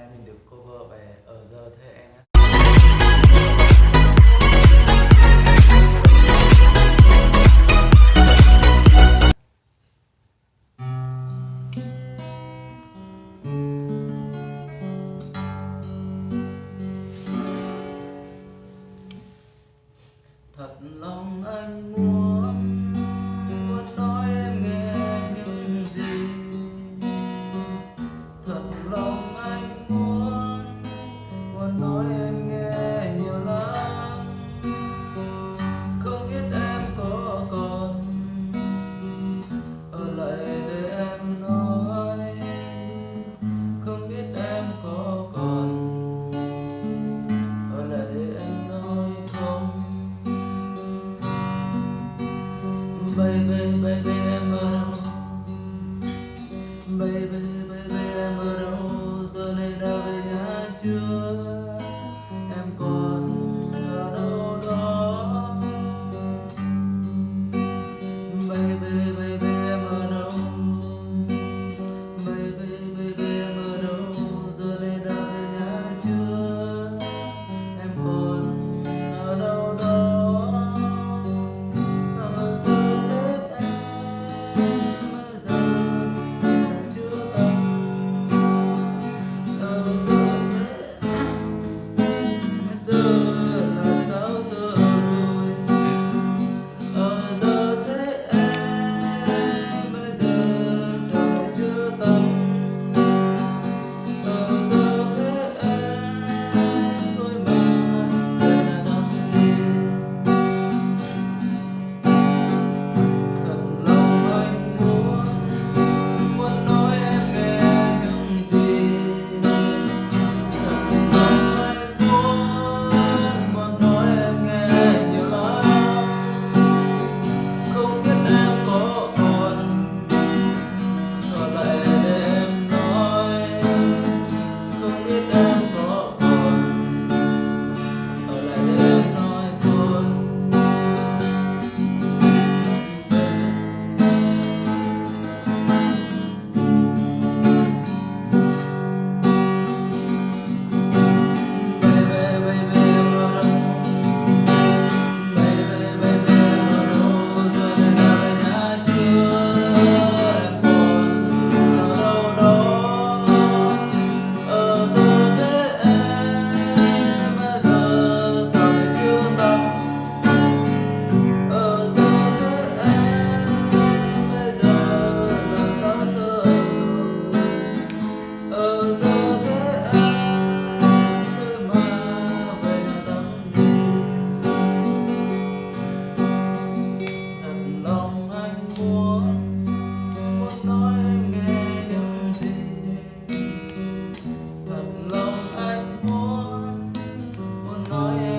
nay mình được cover về ở giờ thế em thật lòng anh muốn baby, baby, baby, baby. Oh, yeah.